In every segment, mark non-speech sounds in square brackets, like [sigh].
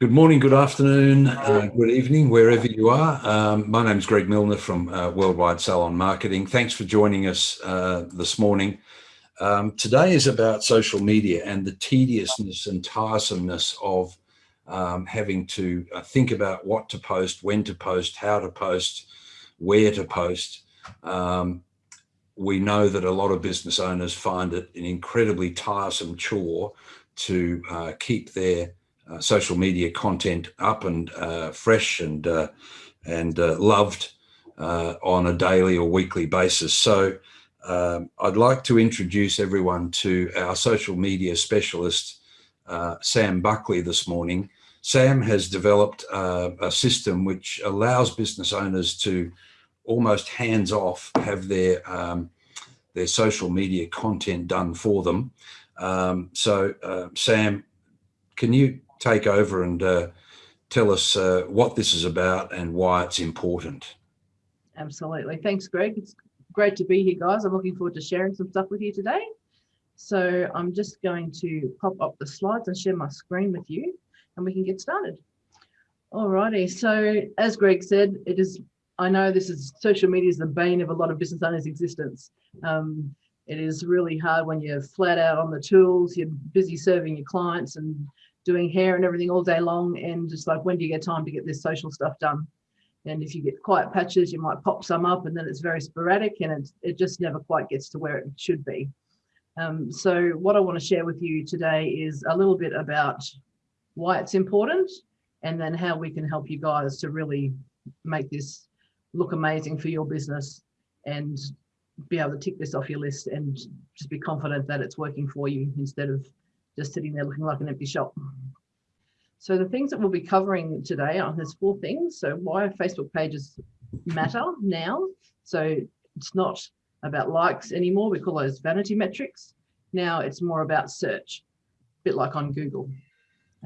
Good morning, good afternoon, uh, good evening, wherever you are. Um, my name is Greg Milner from uh, Worldwide Salon Marketing. Thanks for joining us uh, this morning. Um, today is about social media and the tediousness and tiresomeness of um, having to uh, think about what to post, when to post, how to post, where to post. Um, we know that a lot of business owners find it an incredibly tiresome chore to uh, keep their social media content up and uh, fresh and uh, and uh, loved uh, on a daily or weekly basis. So um, I'd like to introduce everyone to our social media specialist, Sam Buckley this morning. Sam has developed a system which allows business owners to almost hands off have their um, their social media content done for them. Um, so uh, Sam, can you take over and uh, tell us uh, what this is about and why it's important. Absolutely. Thanks, Greg. It's great to be here, guys. I'm looking forward to sharing some stuff with you today. So I'm just going to pop up the slides and share my screen with you and we can get started. Alrighty, so as Greg said, it is, I know this is social media is the bane of a lot of business owners' existence. Um, it is really hard when you're flat out on the tools, you're busy serving your clients and doing hair and everything all day long and just like when do you get time to get this social stuff done? And if you get quiet patches you might pop some up and then it's very sporadic and it, it just never quite gets to where it should be. Um, so what I want to share with you today is a little bit about why it's important and then how we can help you guys to really make this look amazing for your business and be able to tick this off your list and just be confident that it's working for you instead of just sitting there looking like an empty shop. So the things that we'll be covering today are there's four things. So why Facebook pages matter now. So it's not about likes anymore. We call those vanity metrics. Now it's more about search, a bit like on Google.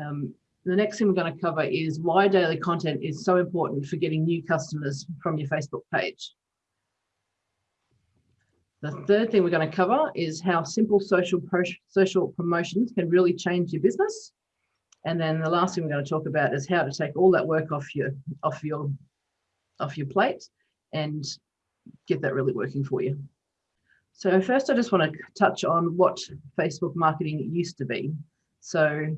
Um, the next thing we're going to cover is why daily content is so important for getting new customers from your Facebook page. The third thing we're going to cover is how simple social social promotions can really change your business. And then the last thing we're going to talk about is how to take all that work off your off your off your plate and get that really working for you. So first, I just want to touch on what Facebook marketing used to be. So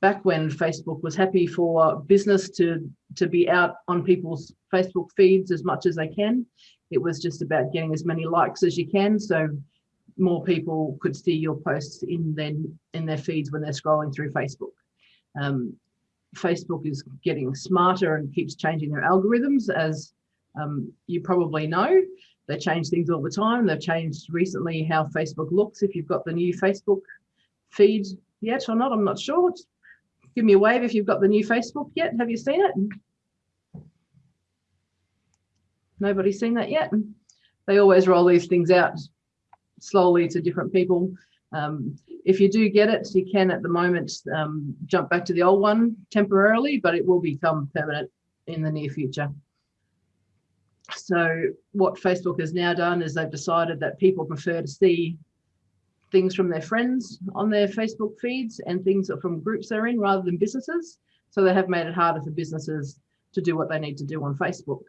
back when Facebook was happy for business to, to be out on people's Facebook feeds as much as they can, it was just about getting as many likes as you can. So more people could see your posts in their, in their feeds when they're scrolling through Facebook. Um, Facebook is getting smarter and keeps changing their algorithms as um, you probably know. They change things all the time. They've changed recently how Facebook looks. If you've got the new Facebook feed yet or not, I'm not sure. Just give me a wave if you've got the new Facebook yet. Have you seen it? Nobody's seen that yet. They always roll these things out slowly to different people. Um, if you do get it, you can at the moment um, jump back to the old one temporarily, but it will become permanent in the near future. So what Facebook has now done is they've decided that people prefer to see things from their friends on their Facebook feeds and things from groups they're in rather than businesses. So they have made it harder for businesses to do what they need to do on Facebook.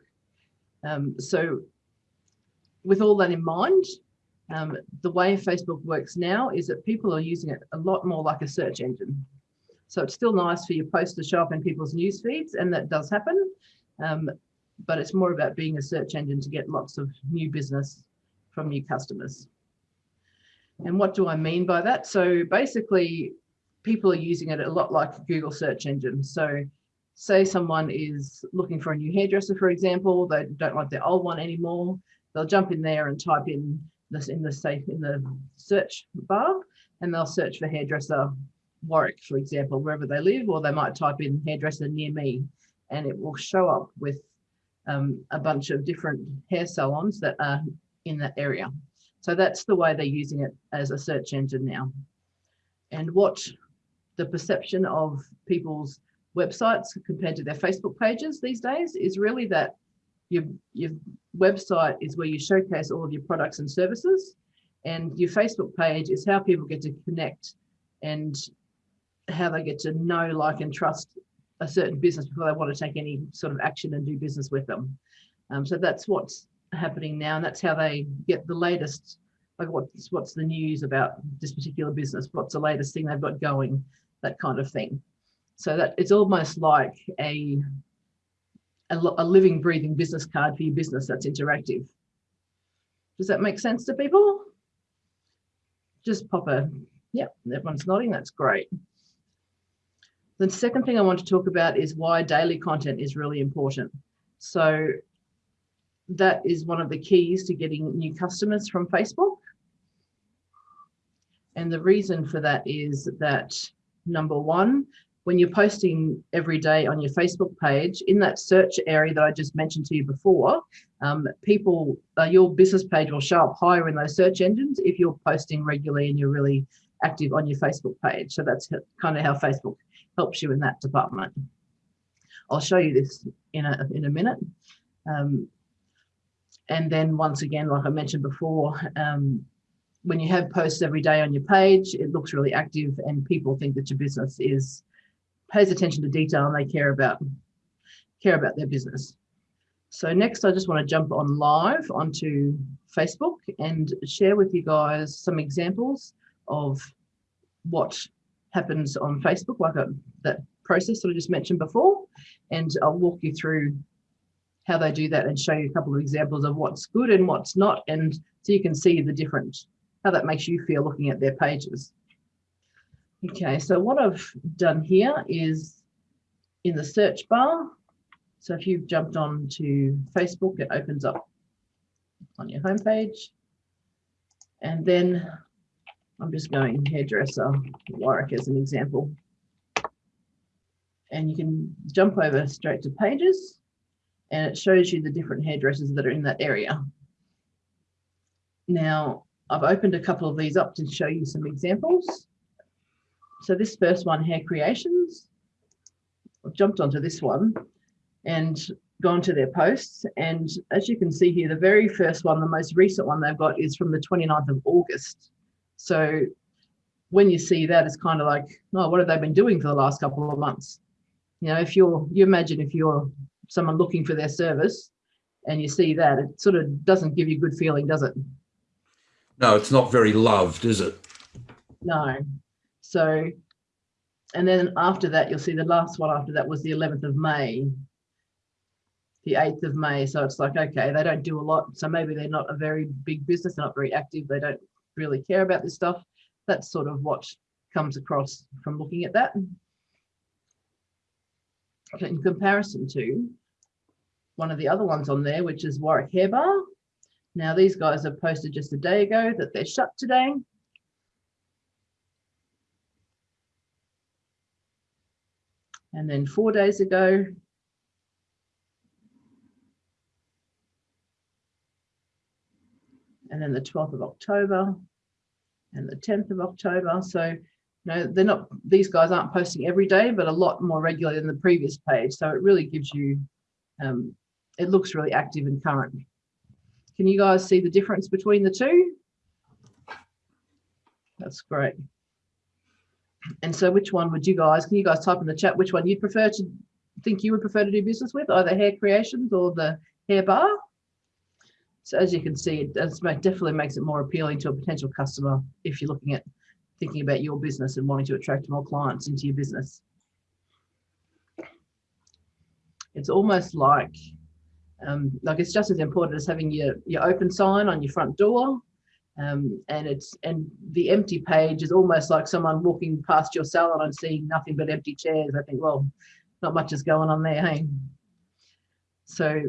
Um, so with all that in mind, um, the way Facebook works now is that people are using it a lot more like a search engine. So it's still nice for your post to show up in people's news feeds, and that does happen. Um, but it's more about being a search engine to get lots of new business from new customers. And what do I mean by that? So basically, people are using it a lot like Google search engine. So say someone is looking for a new hairdresser, for example, they don't like their old one anymore, they'll jump in there and type in this in the safe in the search bar and they'll search for hairdresser Warwick, for example, wherever they live, or they might type in hairdresser near me and it will show up with um, a bunch of different hair salons that are in that area. So that's the way they're using it as a search engine now. And what the perception of people's websites compared to their Facebook pages these days is really that your, your website is where you showcase all of your products and services and your Facebook page is how people get to connect and how they get to know, like and trust a certain business before they want to take any sort of action and do business with them. Um, so that's what's happening now, and that's how they get the latest. Like what's what's the news about this particular business? What's the latest thing they've got going? That kind of thing. So that it's almost like a a, a living, breathing business card for your business that's interactive. Does that make sense to people? Just pop a, yeah, everyone's nodding, that's great. The second thing I want to talk about is why daily content is really important. So that is one of the keys to getting new customers from Facebook. And the reason for that is that number one, when you're posting every day on your Facebook page, in that search area that I just mentioned to you before, um, people, uh, your business page will show up higher in those search engines if you're posting regularly and you're really active on your Facebook page. So that's kind of how Facebook helps you in that department. I'll show you this in a, in a minute. Um, and then once again, like I mentioned before, um, when you have posts every day on your page, it looks really active and people think that your business is pays attention to detail and they care about care about their business. So next, I just want to jump on live onto Facebook and share with you guys some examples of what happens on Facebook, like a, that process that I just mentioned before. And I'll walk you through how they do that and show you a couple of examples of what's good and what's not. And so you can see the different, how that makes you feel looking at their pages. Okay, so what I've done here is in the search bar. So if you've jumped on to Facebook, it opens up on your homepage. And then I'm just going hairdresser Warwick as an example. And you can jump over straight to pages and it shows you the different hairdressers that are in that area. Now, I've opened a couple of these up to show you some examples. So this first one, Hair Creations, I've jumped onto this one and gone to their posts. And as you can see here, the very first one, the most recent one they've got is from the 29th of August. So when you see that, it's kind of like, oh, what have they been doing for the last couple of months? You know, if you're, you imagine if you're someone looking for their service and you see that, it sort of doesn't give you a good feeling, does it? No, it's not very loved, is it? No. So, and then after that, you'll see the last one after that was the 11th of May, the 8th of May. So it's like, okay, they don't do a lot. So maybe they're not a very big business, they're not very active. They don't really care about this stuff. That's sort of what comes across from looking at that. In comparison to one of the other ones on there, which is Warwick Hair Bar. Now these guys have posted just a day ago that they're shut today. And then four days ago, and then the 12th of October and the 10th of October. So, you know, they're not, these guys aren't posting every day, but a lot more regularly than the previous page. So it really gives you, um, it looks really active and current. Can you guys see the difference between the two? That's great. And so which one would you guys, can you guys type in the chat which one you'd prefer to think you would prefer to do business with, either hair creations or the hair bar? So as you can see, it definitely makes it more appealing to a potential customer if you're looking at thinking about your business and wanting to attract more clients into your business. It's almost like, um, like it's just as important as having your, your open sign on your front door um, and it's and the empty page is almost like someone walking past your salon and seeing nothing but empty chairs. I think, well, not much is going on there, hey. So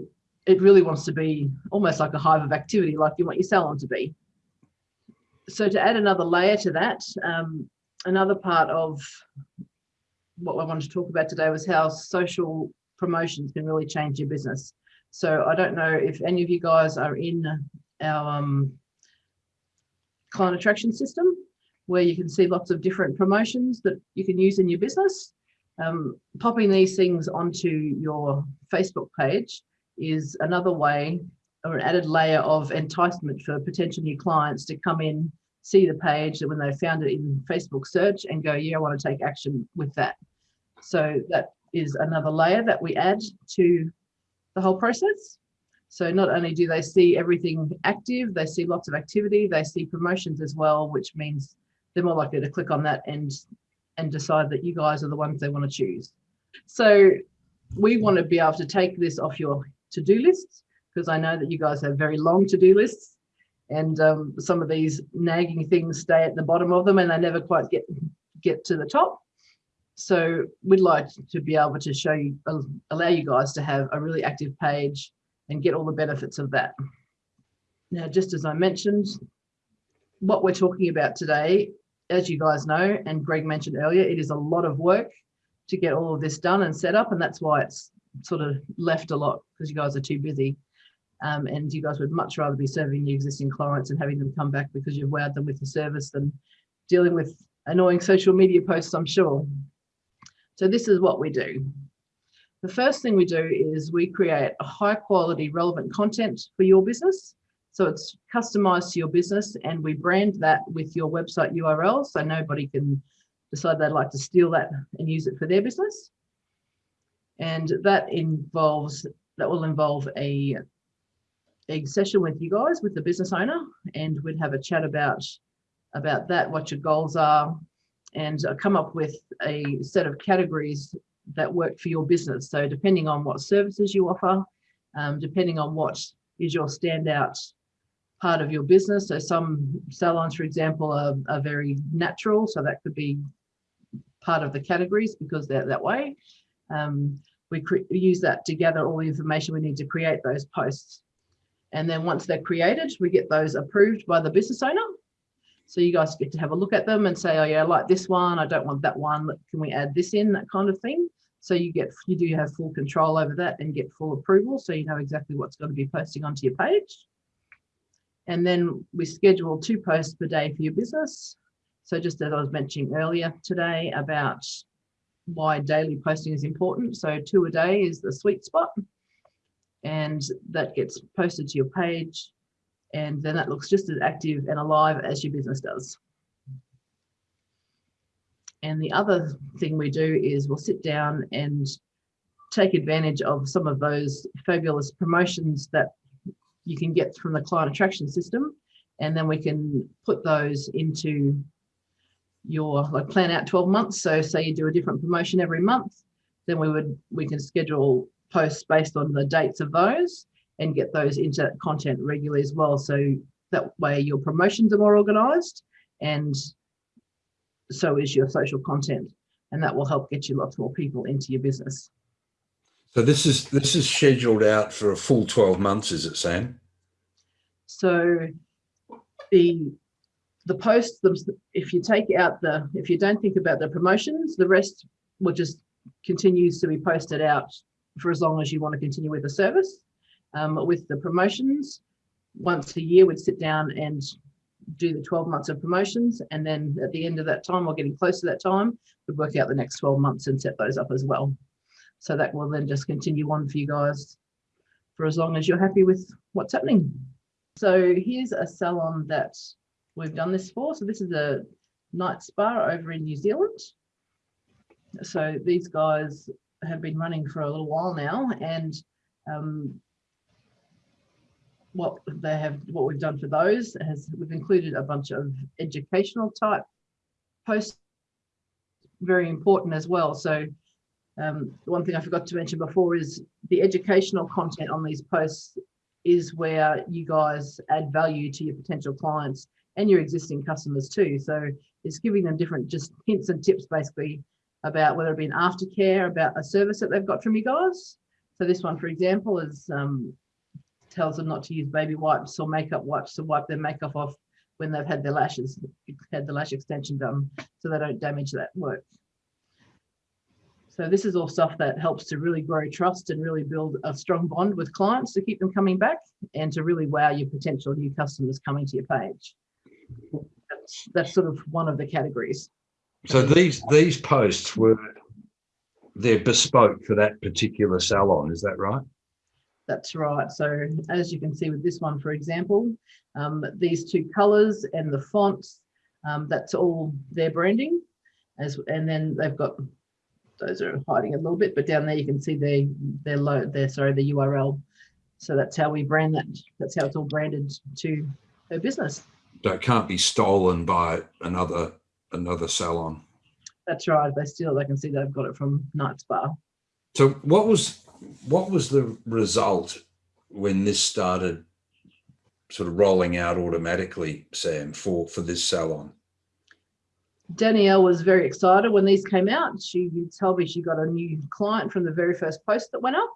it really wants to be almost like a hive of activity, like you want your salon to be. So to add another layer to that, um, another part of what I wanted to talk about today was how social promotions can really change your business. So I don't know if any of you guys are in our um, client attraction system where you can see lots of different promotions that you can use in your business. Um, popping these things onto your Facebook page is another way or an added layer of enticement for potential new clients to come in, see the page that when they found it in Facebook search and go, yeah, I want to take action with that. So that is another layer that we add to the whole process. So not only do they see everything active, they see lots of activity, they see promotions as well, which means they're more likely to click on that and and decide that you guys are the ones they want to choose. So we want to be able to take this off your to-do lists because I know that you guys have very long to-do lists and um, some of these nagging things stay at the bottom of them and they never quite get get to the top. So we'd like to be able to show you, allow you guys to have a really active page and get all the benefits of that. Now, just as I mentioned, what we're talking about today, as you guys know, and Greg mentioned earlier, it is a lot of work to get all of this done and set up. And that's why it's sort of left a lot because you guys are too busy. Um, and you guys would much rather be serving your existing clients and having them come back because you've wowed them with the service than dealing with annoying social media posts, I'm sure. So this is what we do. The first thing we do is we create a high quality relevant content for your business. So it's customized to your business and we brand that with your website URL so nobody can decide they'd like to steal that and use it for their business. And that involves, that will involve a, a session with you guys, with the business owner, and we'd have a chat about, about that, what your goals are, and uh, come up with a set of categories that work for your business. So depending on what services you offer, um, depending on what is your standout part of your business. So some salons, for example, are, are very natural. So that could be part of the categories because they're that way. Um, we, we use that to gather all the information we need to create those posts. And then once they're created, we get those approved by the business owner. So you guys get to have a look at them and say, oh yeah, I like this one. I don't want that one. Can we add this in? That kind of thing. So you get, you do have full control over that and get full approval. So you know exactly what's going to be posting onto your page. And then we schedule two posts per day for your business. So just as I was mentioning earlier today about why daily posting is important. So two a day is the sweet spot and that gets posted to your page and then that looks just as active and alive as your business does. And the other thing we do is we'll sit down and take advantage of some of those fabulous promotions that you can get from the client attraction system. And then we can put those into your like plan out 12 months. So say you do a different promotion every month, then we would we can schedule posts based on the dates of those and get those into content regularly as well. So that way your promotions are more organized and so is your social content. And that will help get you lots more people into your business. So this is this is scheduled out for a full 12 months, is it, Sam? So the the posts, if you take out the, if you don't think about the promotions, the rest will just continues to be posted out for as long as you want to continue with the service um, with the promotions. Once a year, we'd sit down and do the 12 months of promotions. And then at the end of that time, or getting close to that time, we'd work out the next 12 months and set those up as well. So that will then just continue on for you guys for as long as you're happy with what's happening. So here's a salon that we've done this for. So this is a night spa over in New Zealand. So these guys have been running for a little while now and um, what they have, what we've done for those has we've included a bunch of educational type posts, very important as well. So um, one thing I forgot to mention before is the educational content on these posts is where you guys add value to your potential clients and your existing customers too. So it's giving them different just hints and tips basically about whether it be an aftercare, about a service that they've got from you guys. So this one, for example, is um, tells them not to use baby wipes or makeup wipes to wipe their makeup off when they've had their lashes, had the lash extension done, so they don't damage that work. So this is all stuff that helps to really grow trust and really build a strong bond with clients to keep them coming back and to really wow your potential new customers coming to your page. That's, that's sort of one of the categories. So these these posts were they're bespoke for that particular salon, is that right? That's right. So as you can see with this one, for example, um, these two colors and the fonts, um, that's all their branding. As, and then they've got those are hiding a little bit, but down there you can see their their low their sorry the URL. So that's how we brand that. That's how it's all branded to her business. So it can't be stolen by another another salon. That's right. They still they can see they've got it from Night Spa. So what was what was the result when this started sort of rolling out automatically, Sam, for for this salon? Danielle was very excited when these came out. She told me she got a new client from the very first post that went up.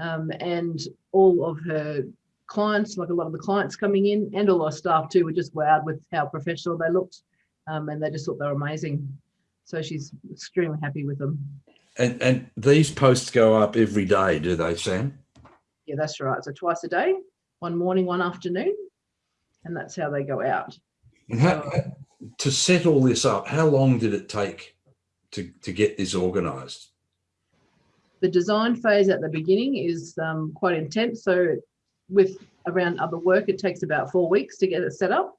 Um, and all of her clients, like a lot of the clients coming in and all our staff too, were just wowed with how professional they looked. Um, and they just thought they were amazing. So she's extremely happy with them. And and these posts go up every day, do they, Sam? Yeah, that's right. So twice a day, one morning, one afternoon. And that's how they go out. And how, to set all this up, how long did it take to, to get this organized? The design phase at the beginning is um, quite intense. So with around other work, it takes about four weeks to get it set up.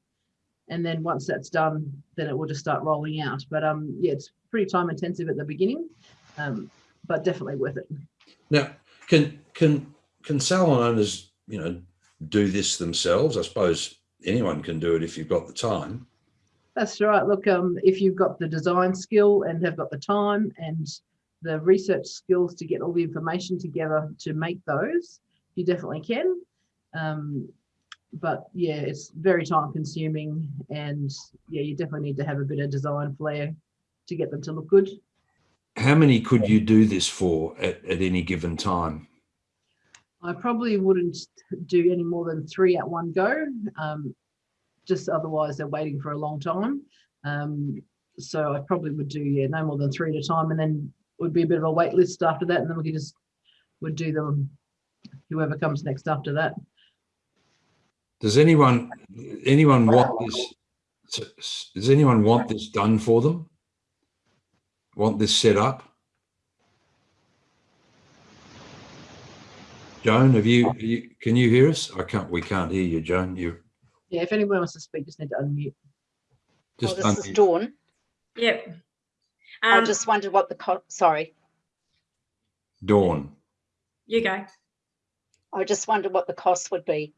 And then once that's done, then it will just start rolling out. But um, yeah, it's pretty time intensive at the beginning, um, but definitely worth it. Now, can can can salon owners, you know, do this themselves? I suppose anyone can do it if you've got the time. That's right. Look, um, if you've got the design skill and have got the time and the research skills to get all the information together to make those, you definitely can. Um, but yeah, it's very time consuming and yeah, you definitely need to have a bit of design flair to get them to look good. How many could you do this for at, at any given time? I probably wouldn't do any more than three at one go. Um, just otherwise they're waiting for a long time. Um, so I probably would do, yeah, no more than three at a time. And then would be a bit of a wait list after that. And then we could just, would do them, whoever comes next after that. Does anyone, anyone want this, does anyone want this done for them? Want this set up? Joan, have you, you, can you hear us? I can't, we can't hear you, Joan. You yeah, if anyone wants to speak, just need to unmute. Just well, this is Dawn. Yep. Um, I just wondered what the, sorry. Dawn. You go. I just wondered what the cost would be.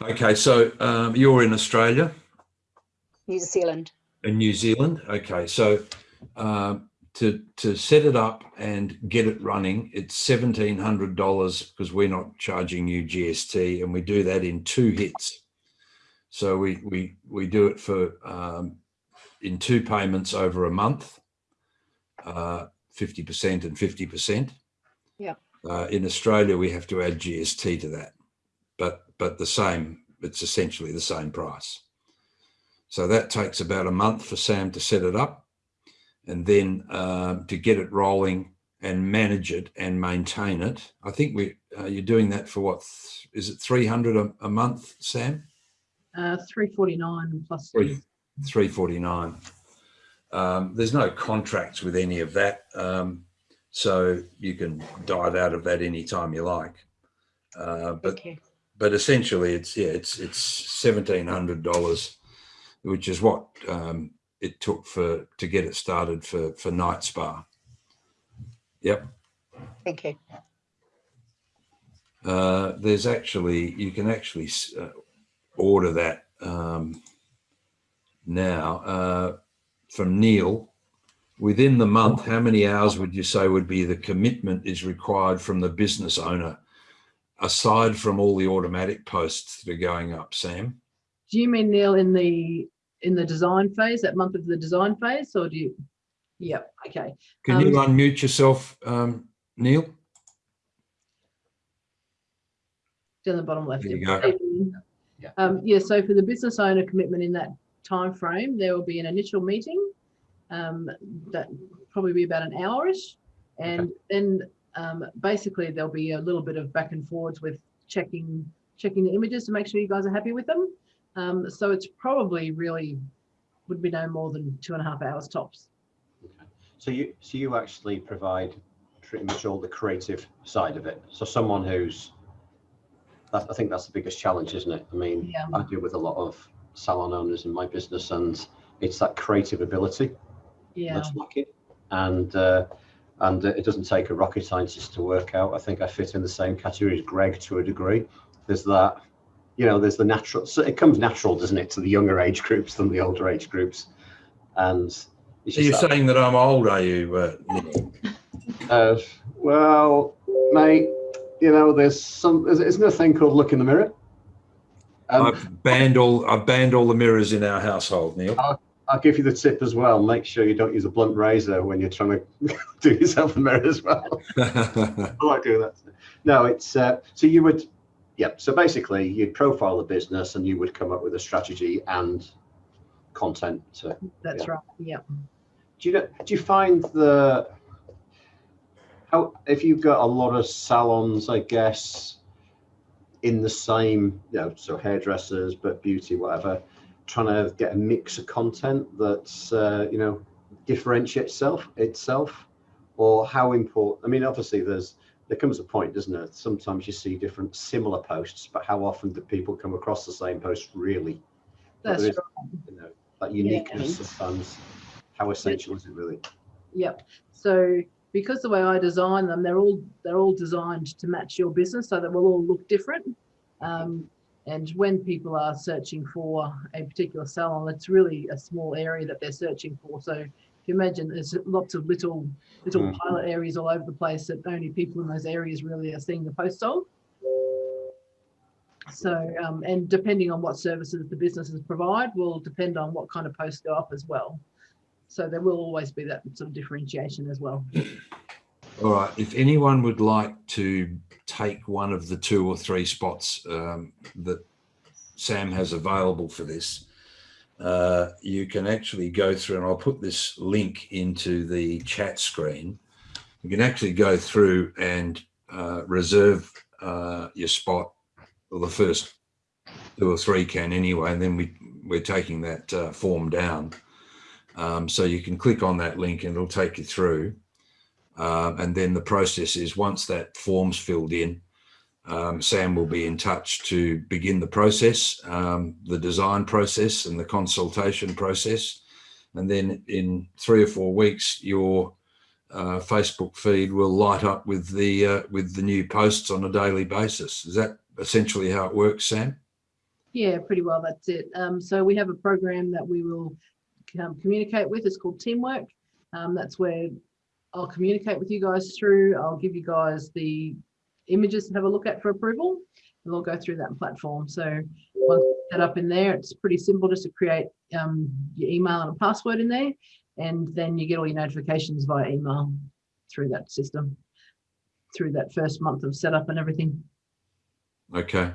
Okay, so um, you're in Australia? New Zealand. In New Zealand, okay. So um, to, to set it up and get it running, it's $1,700 because we're not charging you GST and we do that in two hits. So we we we do it for um, in two payments over a month, uh, fifty percent and fifty percent. Yeah. Uh, in Australia, we have to add GST to that, but but the same. It's essentially the same price. So that takes about a month for Sam to set it up, and then um, to get it rolling and manage it and maintain it. I think we uh, you're doing that for what is it 300 a, a month, Sam? Uh, 349 plus Three, 349. Um, there's no contracts with any of that. Um, so you can dive out of that anytime you like. Uh, but Okay. but essentially it's yeah it's it's seventeen hundred dollars, which is what um, it took for to get it started for for Night Spa. Yep. Thank you. Uh, there's actually you can actually uh, order that um, now uh, from Neil. Within the month, how many hours would you say would be the commitment is required from the business owner, aside from all the automatic posts that are going up, Sam? Do you mean Neil in the in the design phase, that month of the design phase, or do you? Yep. Okay. Can you unmute yourself, um, Neil? Down the bottom left. There you yeah. go. Yeah. Um, yeah. So for the business owner commitment in that time frame, there will be an initial meeting um, that probably be about an hourish, and then um, basically there'll be a little bit of back and forwards with checking checking the images to make sure you guys are happy with them. Um, so it's probably really would be no more than two and a half hours tops. Okay. So you so you actually provide pretty much all the creative side of it. So someone who's that, I think that's the biggest challenge, isn't it? I mean, Yeah. I deal with a lot of salon owners in my business, and it's that creative ability Yeah. that's lacking. and uh, and it doesn't take a rocket scientist to work out. I think I fit in the same category as Greg to a degree. There's that, you know, there's the natural. So it comes natural, doesn't it, to the younger age groups than the older age groups, and So you're that- saying that I'm old, are you, uh? [laughs] Uh, well, mate, you know, there's some. there's- Isn't there a thing called look in the mirror? Um, I've banned all. I've banned all the mirrors in our household, Neil. I'll give you the tip as well. Make sure you don't use a blunt razor when you're trying to [laughs] do yourself a mirror as well. [laughs] I like doing that. No, it's uh, so you would, yeah. So basically, you'd profile the business and you would come up with a strategy and content. To, That's Yeah. right. Yeah. do you know, do you find the how if you've got a lot of salons, I guess, in the same, you know, so hairdressers, but beauty, whatever, trying to get a mix of content that's uh, you know differentiates itself itself, or how important? I mean, obviously, there's there comes a point, doesn't it? Sometimes you see different similar posts, but how often do people come across the same post really? That's there is- right. You know, that uniqueness sometimes. How essential is it really? Yep. So because the way I design them, they're all they're all designed to match your business, so they will all look different. Um, and when people are searching for a particular salon, it's really a small area that they're searching for. So you imagine, there's lots of little little Mm. pilot areas all over the place that only people in those areas really are seeing the post of. So, um, and depending on what services the businesses provide, will depend on what kind of posts go up as well. So there will always be that sort of differentiation as well. All right. If anyone would like to take one of the two or three spots um, that Sam has available for this, uh, you can actually go through, and I'll put this link into the chat screen. You can actually go through and uh, reserve uh, your spot, or the first two or three can anyway, and then we we're taking that uh, form down. Um, so you can click on that link and it'll take you through. Um, and then the process is once that form's filled in, um, Sam will be in touch to begin the process, um, the design process and the consultation process. And then in three or four weeks, your uh, Facebook feed will light up with the uh, with the new posts on a daily basis. Is that essentially how it works, Sam? Yeah, pretty well. That's it. Um, so we have a program that we will um, communicate with. It's called Teamwork. Um, that's where I'll communicate with you guys through. I'll give you guys the images to have a look at for approval. And we'll go through that platform. So once set up in there, it's pretty simple just to create um, your email and a password in there. And then you get all your notifications via email through that system, through that first month of setup and everything. Okay.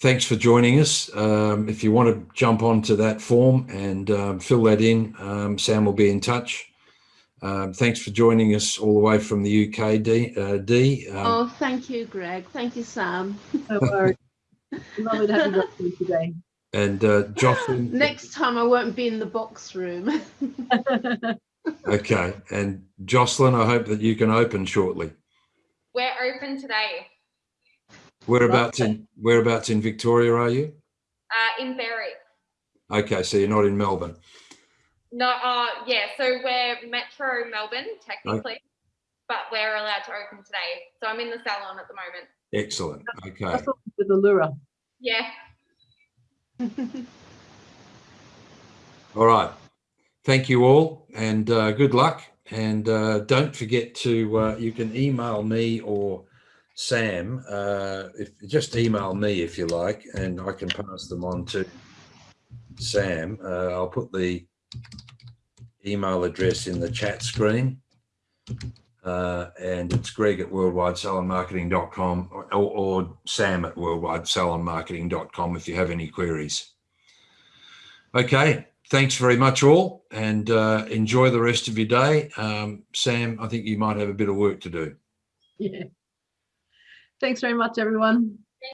Thanks for joining us. Um, if you want to jump onto that form and um, fill that in, um, Sam will be in touch. Um, thanks for joining us all the way from the UK, D. Uh, D. Um, Oh, thank you, Greg. Thank you, Sam. No worries. Lovely to have you today. and uh, Jocelyn. [laughs] Next time I won't be in the box room. [laughs] Okay. And Jocelyn, I hope that you can open shortly. We're open today Whereabouts in whereabouts in Victoria are you? uh, in Berry. Okay, so you're not in Melbourne. No, uh, yeah, so we're Metro Melbourne technically, but we're allowed to open today. So I'm in the salon at the moment. Excellent. Okay. With the lure. Yeah. [laughs] All right. Thank you all and uh, good luck. And uh, don't forget to, uh, you can email me or Sam, uh, if just email me if you like, and I can pass them on to Sam. Uh, I'll put the email address in the chat screen. Uh, and it's greg at worldwidesalonmarketing.com or, or sam at worldwidesalonmarketing.com if you have any queries. Okay, thanks very much all and uh, enjoy the rest of your day. Um, Sam, I think you might have a bit of work to do. Yeah. Thanks very much, everyone.